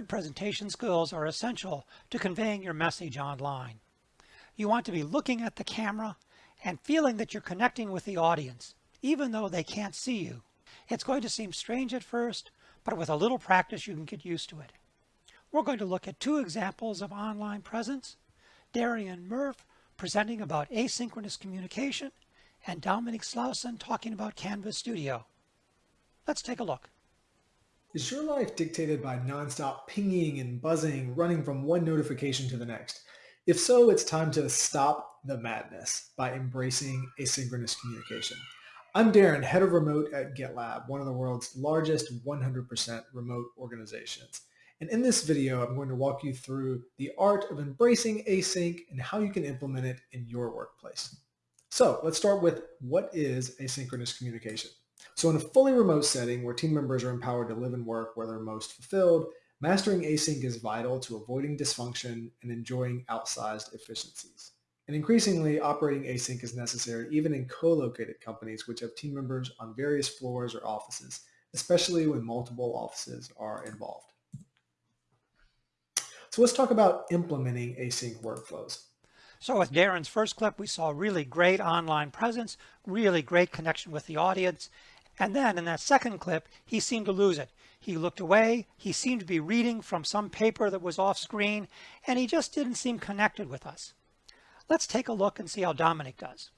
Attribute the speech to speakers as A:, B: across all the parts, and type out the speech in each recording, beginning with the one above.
A: presentation skills are essential to conveying your message online. You want to be looking at the camera and feeling that you're connecting with the audience, even though they can't see you. It's going to seem strange at first, but with a little practice you can get used to it. We're going to look at two examples of online presence, Darren Murph presenting about asynchronous communication, and Dominic Slauson talking about Canvas Studio. Let's take a look.
B: Is your life dictated by nonstop pinging and buzzing, running from one notification to the next? If so, it's time to stop the madness by embracing asynchronous communication. I'm Darren, head of remote at GitLab, one of the world's largest 100% remote organizations. And in this video, I'm going to walk you through the art of embracing async and how you can implement it in your workplace. So let's start with what is asynchronous communication? So in a fully remote setting where team members are empowered to live and work where they're most fulfilled, mastering async is vital to avoiding dysfunction and enjoying outsized efficiencies. And increasingly, operating async is necessary even in co-located companies which have team members on various floors or offices, especially when multiple offices are involved. So let's talk about implementing async workflows.
A: So with Darren's first clip, we saw really great online presence, really great connection with the audience, and then in that second clip, he seemed to lose it. He looked away, he seemed to be reading from some paper that was off screen, and he just didn't seem connected with us. Let's take a look and see how Dominic does.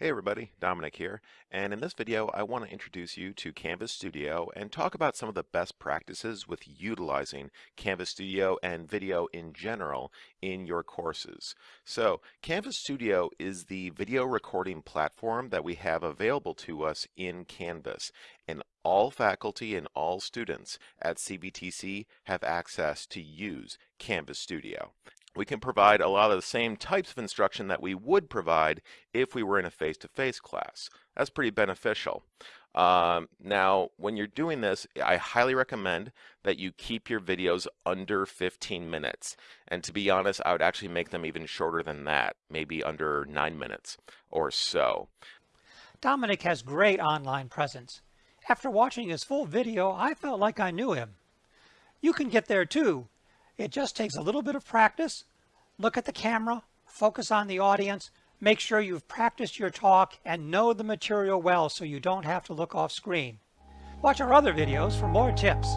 C: Hey everybody, Dominic here, and in this video I want to introduce you to Canvas Studio and talk about some of the best practices with utilizing Canvas Studio and video in general in your courses. So Canvas Studio is the video recording platform that we have available to us in Canvas and all faculty and all students at CBTC have access to use Canvas Studio we can provide a lot of the same types of instruction that we would provide if we were in a face-to-face -face class. That's pretty beneficial. Um, now, when you're doing this, I highly recommend that you keep your videos under 15 minutes. And to be honest, I would actually make them even shorter than that, maybe under 9 minutes or so.
A: Dominic has great online presence. After watching his full video, I felt like I knew him. You can get there too it just takes a little bit of practice. Look at the camera, focus on the audience, make sure you've practiced your talk and know the material well so you don't have to look off screen. Watch our other videos for more tips.